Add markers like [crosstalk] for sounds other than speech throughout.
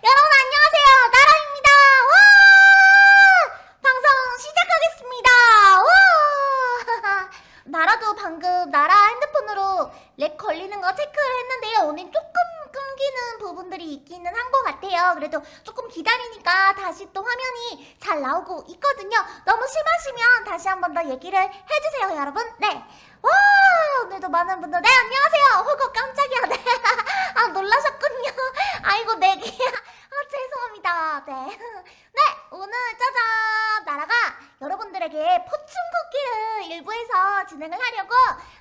여러분 안녕하세요. 나라입니다. 와! 방송 시작하겠습니다. 와! [laughs] 나라도 방금 나라 핸드폰으로 렉 걸리는 거 체크를 했는데요. 오늘 조금 끊기는 부분들이 있기는 한 것 같아요. 그래도 조금 기다리니까 다시 또 화면이 잘 나오고 있거든요. 너무 심하시면 다시 한 번 더 얘기를 해주세요 여러분. 네 와! 오늘도 많은 분들 네 안녕하세요. 호구 깜짝이야 네아 놀라셨군요 아이고 네 개야 [laughs] 아 죄송합니다. 네. [laughs] 네 오늘 짜잔! 나라가 여러분들에게 포춘 쿠키를 일부에서 진행을 하려고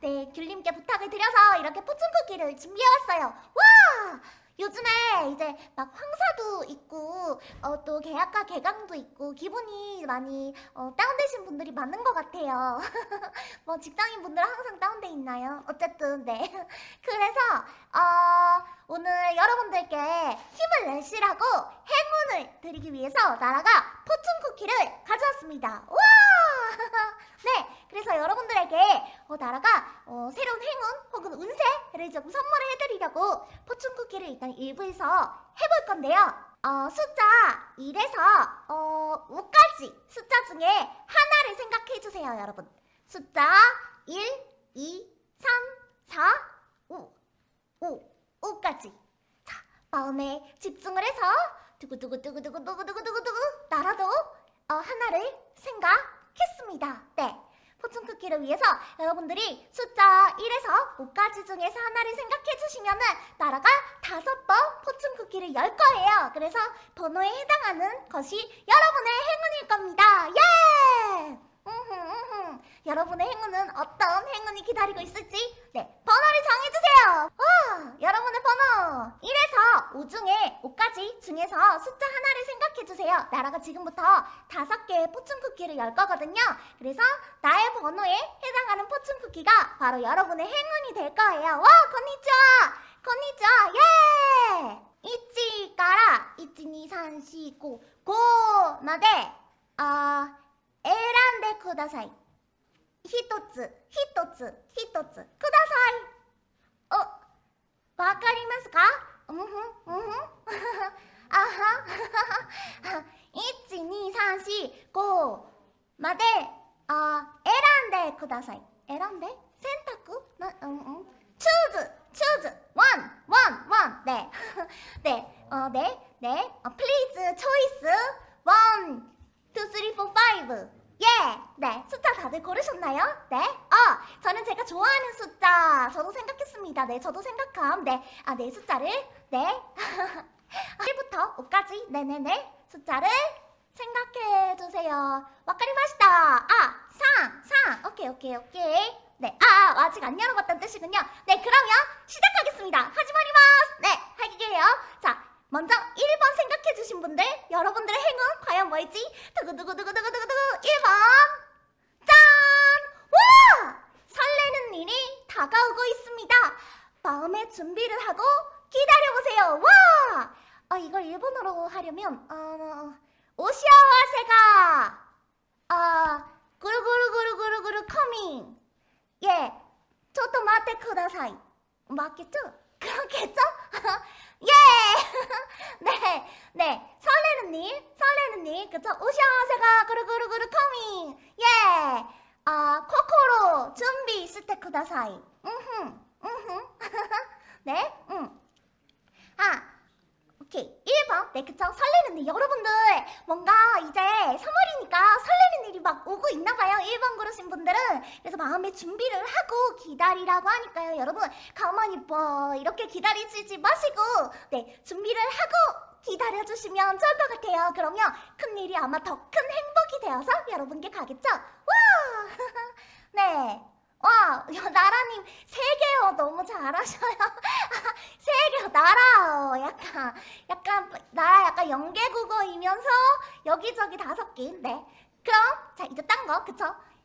네 귤님께 부탁을 드려서 이렇게 포춘 쿠키를 준비해왔어요. 와 요즘에 이제 막 황사도 있고 어, 또 계약과 개강도 있고 기분이 많이 어, 다운되신 분들이 많은 것 같아요 [laughs] 뭐 직장인 분들 항상 다운돼 있나요? 어쨌든 네 [laughs] 그래서 어, 오늘 여러분들께 힘을 내시라고 행운을 드리기 위해서 나라가 포춘 쿠키를 가져왔습니다. 와! [laughs] 네, 그래서 여러분들에게 어, 나라가 어, 새로운 행운 혹은 운세를 좀 선물을 해드리려고 포춘 쿠키를 일단 일부에서 해볼 건데요. 어, 숫자 1에서 어, 5까지 숫자 중에 하나를 생각해주세요, 여러분. 숫자 1, 2, 3, 4, 5, 5, 5까지. 자, 마음에 집중을 해서 두구두구두구두구두구두구두구 나라도 어, 하나를 생각했습니다. 네. 쿠키를 위해서 여러분들이 숫자 1에서 5까지 중에서 하나를 생각해 주시면 은 나라가 다섯 번 포춘 쿠키를 열 거예요. 그래서 번호에 해당하는 것이 여러분의 행운일 겁니다. 예! 음흠, 음흠. 여러분의 행운은 어떤 행운이 기다리고 있을지 네 번호를 정해주세요. 와, 여러분의 번호 1에서 5 중에 5까지 중에서 숫자 하나를 생각해주세요. 나라가 지금부터 다섯 개의 포춘 쿠키를 열 거거든요. 그래서 나의 번호에 해당하는 포춘 쿠키가 바로 여러분의 행운이 될 거예요. 와, 건니치와, 건니치와, 예! 이치 까라, 이치 니3 4 5 5まであ選んでください。一つ、一つ、一つ、ください。お、わかりますか うんふんうんふんあは一二三四五まであ選んでください選んで選択なうんうんチューズチューズワンワンワンでであでで please choice one two three four five yeah 네, 숫자 다들 고르셨나요? 네? 어, 저는 제가 좋아하는 숫자 저도 생각했습니다. 네, 저도 생각함. 네, 아, 네 숫자를 네 [laughs] 1부터 5까지 네네네 숫자를 생각해주세요. 와카리마시다. 아, 상, 상. 오케이, 오케이, 오케이. 네, 아, 아, 아직 안 열어봤다는 뜻이군요. 네, 그러면 시작하겠습니다. 하지마리마스. 네, 할게요. 자, 먼저 1번 생각해주신 분들, 여러분들의 행운 과연 뭘지? 두구두구두구두구두구두구 1번. 일이 다가오고 있습니다. 마음의 준비를 하고 기다려보세요. 와! 어, 이걸 일본어로 하려면, 어, 오시아와세가, 아, 구루구루구루구루구루 커밍. 예, 저도 마테 쿠다사이. 맞겠죠? 그렇겠죠? [laughs] 예! [laughs] 네, 네. 설레는 일, 설레는 일. 그쵸? 오샤세가 구루구루구루 커밍. 예! 아, 코코 시테 쿠다사이. 음흠, 음흠. [laughs] 네, 음. 아, 오케이. 1번. 네, 그쵸? 설레는 일. 여러분들, 뭔가 이제 3월이니까 설레는 일이 막 오고 있나봐요. 1번 고르신 분들은. 그래서 마음의 준비를 하고 기다리라고 하니까요. 여러분, 가만히 뭐, 이렇게 기다리지 마시고, 네, 준비를 하고 기다려주시면 좋을 것 같아요. 그러면 큰 일이 아마 더 큰 행복이 되어서 여러분께 가겠죠? 와! [laughs] 네. 와, 야, 나라님 세 개요. 너무 잘하셔요. 세 개요. 나라. 어, 약간, 약간, 나라 약간 연계국어이면서 여기저기 다섯 개. 네. 그럼, 자, 이제 딴 거, 그쵸?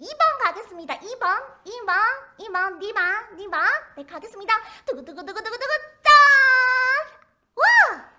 2번 가겠습니다. 2번, 2번, 2번, 니마, 니마. 네, 가겠습니다. 두구두구두구두구두구, 짠! 와!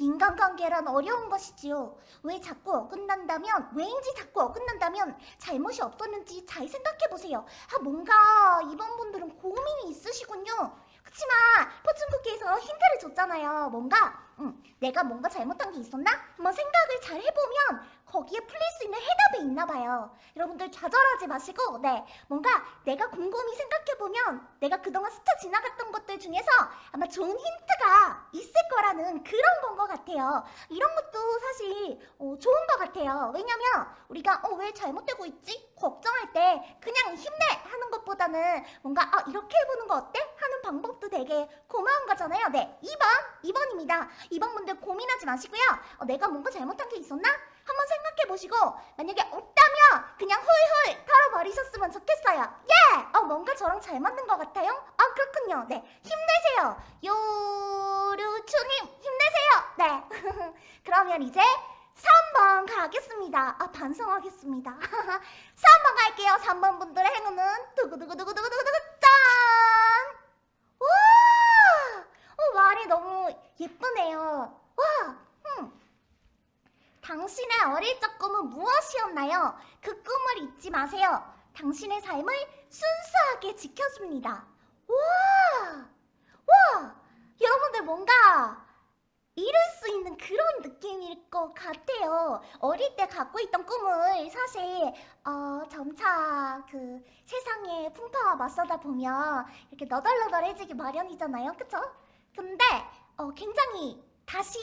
인간관계란 어려운 것이지요. 왜 자꾸 어긋난다면, 왜인지 자꾸 어긋난다면 잘못이 없었는지 잘 생각해보세요. 아, 뭔가 이번 분들은 고민이 있으시군요. 그치만 포춘쿠키에서 힌트를 줬잖아요. 뭔가 응, 내가 뭔가 잘못한 게 있었나? 한번 생각을 잘 해보면 거기에 풀릴 수 있는 해답이 있나 봐요. 여러분들 좌절하지 마시고, 네, 뭔가 내가 곰곰이 생각해보면 내가 그동안 스쳐 지나갔던 것들 중에서 아마 좋은 힌트가 있을 거라는 그런 건 것 같아요. 이런 것도 사실 어, 좋은 것 같아요. 왜냐면 우리가 어, 왜 잘못되고 있지? 걱정할 때 그냥 힘내 하는 것보다는 뭔가 아, 이렇게 해보는 거 어때? 하는 방법도 되게 고마운 거잖아요. 네, 2번, 2번입니다. 2번 분들 고민하지 마시고요. 어, 내가 뭔가 잘못한 게 있었나? 한번 생각해 보시고 만약에 없다면 그냥 훌훌 털어버리셨으면 좋겠어요. 예! 어, 뭔가 저랑 잘 맞는 것 같아요? 아, 그렇군요. 네, 힘내세요. 요루추님 힘내세요. 네. [laughs] 그러면 이제 3번 가겠습니다. 아, 반성하겠습니다. [laughs] 3번 갈게요. 3번 분들의 행운은 두구두구두구두구두구두구 짠! 와! 어, 말이 너무 예쁘네요. 와! 음. 당신의 어릴 적 꿈은 무엇이었나요? 그 꿈을 잊지 마세요. 당신의 삶을 순수하게 지켜줍니다. 와! 와! 여러분들 뭔가 이룰 수 있는 그런 느낌일 것 같아요. 어릴 때 갖고 있던 꿈을 사실 어, 점차 그 세상의 풍파와 맞서다 보면 이렇게 너덜너덜해지기 마련이잖아요. 그쵸? 근데 어, 굉장히 다시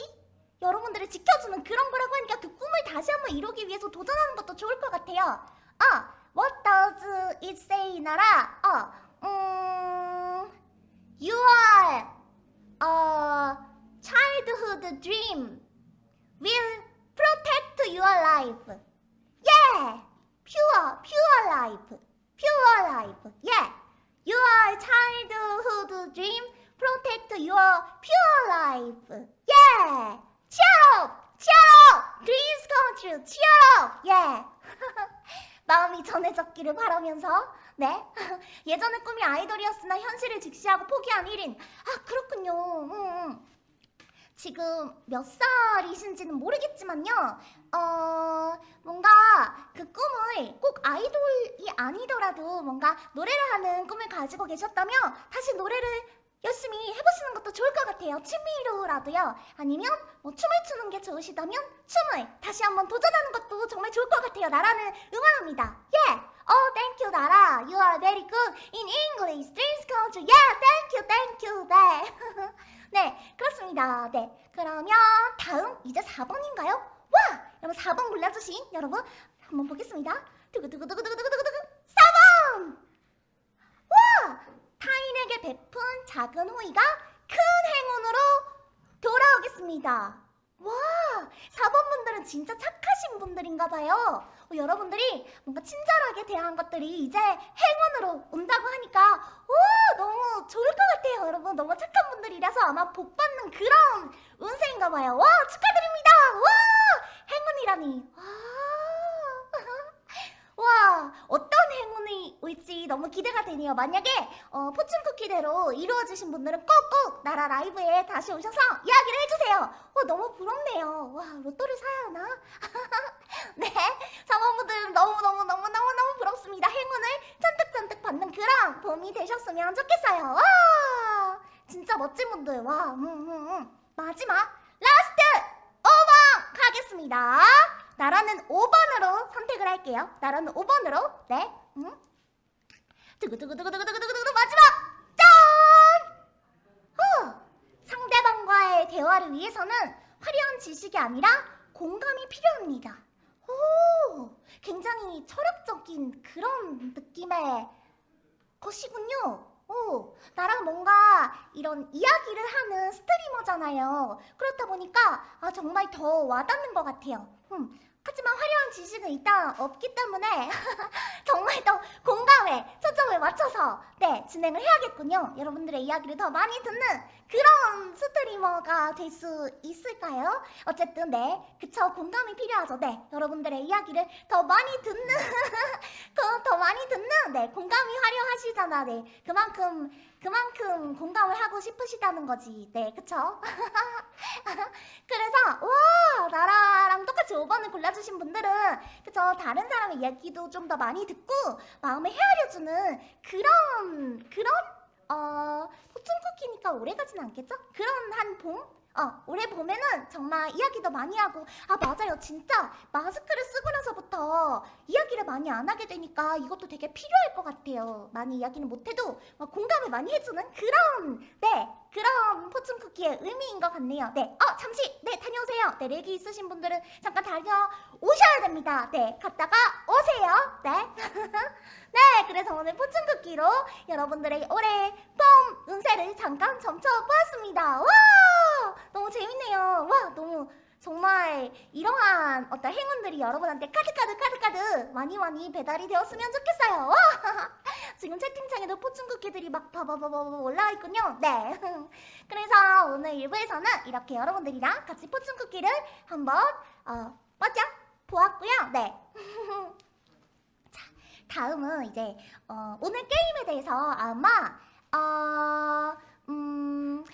여러분들을 지켜주는 그런 거라고 하니까 그 꿈을 다시 한번 이루기 위해서 도전하는 것도 좋을 것 같아요. 아, what does it say, 나라? 어, 음, you are a childhood dream will protect your life. Yeah, pure, pure life, pure life. Yeah, your childhood dream protect your pure life. Yeah. Cheer up! Cheer up! Dreams come true! [laughs] Yeah! 마음이 전해졌기를 바라면서 네 [laughs] 예전의 꿈이 아이돌이었으나 현실을 직시하고 포기한 1인 아 그렇군요 음, 음. 지금 몇 살이신지는 모르겠지만요 어 뭔가 그 꿈을 꼭 아이돌이 아니더라도 뭔가 노래를 하는 꿈을 가지고 계셨다면 다시 노래를 열심히 해보시는 것도 좋을 것 같아요. 취미로라도요. 아니면 뭐 춤을 추는 게 좋으시다면 춤을 다시 한번 도전하는 것도 정말 좋을 것 같아요. 나라는 응원합니다. Yeah. Oh, thank you, 나라. You are very good in English. Dreams come true. Yeah, thank you, thank you. 네. [laughs] 네, 그렇습니다. 네. 그러면 다음 이제 4번인가요? 와! 여러분 4번 골라주신 여러분 한번 보겠습니다. 두구두구두구두구두구두구 4번! 와! 타인에게 베푼 작은 호의가 큰 행운으로 돌아오겠습니다. 와, 4번 분들은 진짜 착하신 분들인가 봐요. 어, 여러분들이 뭔가 친절하게 대한 것들이 이제 행운으로 온다고 하니까 오, 너무 좋을 것 같아요. 여러분 너무 착한 분들이라서 아마 복 받는 그런 운세인가 봐요. 와, 축하드립니다. 와, 행운이라니. 와. 와 어떤 행운이 올지 너무 기대가 되네요. 만약에 어, 포춘 쿠키대로 이루어지신 분들은 꼭꼭 나라 라이브에 다시 오셔서 이야기를 해주세요. 어, 너무 부럽네요. 와 로또를 사야 하나? [laughs] 네 사모분들 너무너무너무너무너무 부럽습니다. 행운을 잔뜩잔뜩 받는 그런 봄이 되셨으면 좋겠어요. 와 진짜 멋진 분들. 와 음, 음, 음. 마지막 last 5번 가겠습니다 나라는 5번으로 선택을 할게요. 나라는 5번으로. 네. 음. 두구두구두구두구두구두구 마지막! 짠! 어, 상대방과의 대화를 위해서는 화려한 지식이 아니라 공감이 필요합니다. 오, 굉장히 철학적인 그런 느낌의 것이군요. 오, 나랑 뭔가 이런 이야기를 하는 스트리머잖아요. 그렇다 보니까 아, 정말 더 와닿는 것 같아요. 음, 하지만 화려한 지식은 일단 없기 때문에 [laughs] 정말 더 공감에 초점을 맞춰서 네 진행을 해야겠군요. 여러분들의 이야기를 더 많이 듣는 그런 스트리머가 될 수 있을까요? 어쨌든 네 그쵸 공감이 필요하죠. 네 여러분들의 이야기를 더 많이 듣는 [laughs] 더 많이 듣는 네 공감이 화려하시잖아. 네 그만큼 그만큼 공감을 하고 싶으시다는 거지. 네 그쵸? [laughs] 그래서 와 나라랑 똑같이 5번을 골라주신 분들은 그쵸 다른 사람의 이야기도 좀 더 많이 듣고 마음을 헤아려주는 그런 그런 어 포춘 쿠키니까 오래 가진 않겠죠? 그런 한 봄? 어, 올해 봄에는 정말 이야기도 많이 하고, 아, 맞아요. 진짜 마스크를 쓰고 나서 부터 이야기를 많이 안 하게 되니까 이것도 되게 필요할 것 같아요. 많이 이야기는 못해도 막 공감을 많이 해주는 그런, 네, 그런 포춘 쿠키의 의미인 것 같네요. 네, 어, 잠시, 네, 다녀오세요. 네, 렉이 있으신 분들은 잠깐 다녀오셔야 됩니다. 네, 갔다가 오세요. 네. [laughs] 네, 그래서 오늘 포춘 쿠키로 여러분들의 올해 봄 운세를 잠깐 점쳐보았습니다. 와! 너무 재밌네요. 와, 너무 정말 이러한 어떤 행운들이 여러분한테 카드카드 카드카드 많이 많이 배달이 되었으면 좋겠어요. 와! [laughs] 지금 채팅창에도 포춘 쿠키들이 막 바바바바 올라와 있군요. 네. [laughs] 그래서 오늘 1부에서는 이렇게 여러분들이랑 같이 포춘 쿠키를 한번 어, 맞아 보았고요. 네. [laughs] 다음은 이제 어, 오늘 게임에 대해서 아마 어, 음,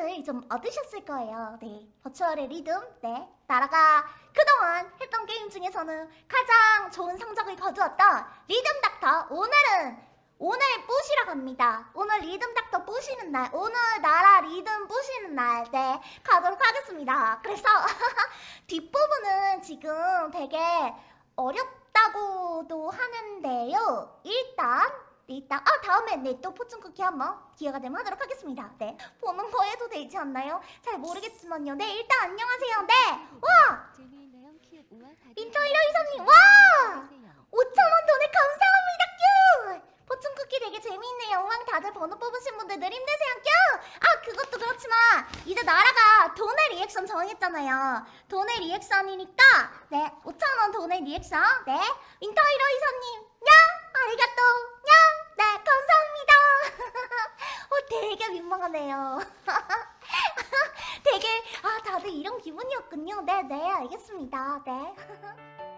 힌트를 좀 얻으셨을 거예요. 네, 버추얼의 리듬, 네, 나라가 그동안 했던 게임 중에서는 가장 좋은 성적을 거두었던 리듬 닥터. 오늘은 오늘 뿌시러 갑니다. 오늘 리듬 닥터 뿌시는 날, 오늘 나라 리듬 뿌시는 날, 네, 가도록 하겠습니다. 그래서 [laughs] 뒷부분은 지금 되게 어렵다고도 하는데요. 일단 일단 아 다음에 네 또 포춘 쿠키 한번 기회가 되면 하도록 하겠습니다. 네 보는 거 해도 되지 않나요? 잘 모르겠지만요. 네 일단 안녕하세요. 네와 인터이러 이사님 와 5천원 돈에 감사합니다 큐 포춘 쿠키 되게 재미있네요. 우왕 다들 번호 뽑으신 분들 늘 힘내세요 큐. 아 그것도 그렇지만 이제 나라가 돈의 리액션 정했잖아요. 돈의 리액션이니까 네 5천원 돈의 리액션 네 인터이러 이사님 민망하네요. [laughs] 되게 아 다들 이런 기분이었군요. 네네 알겠습니다. 네. [laughs]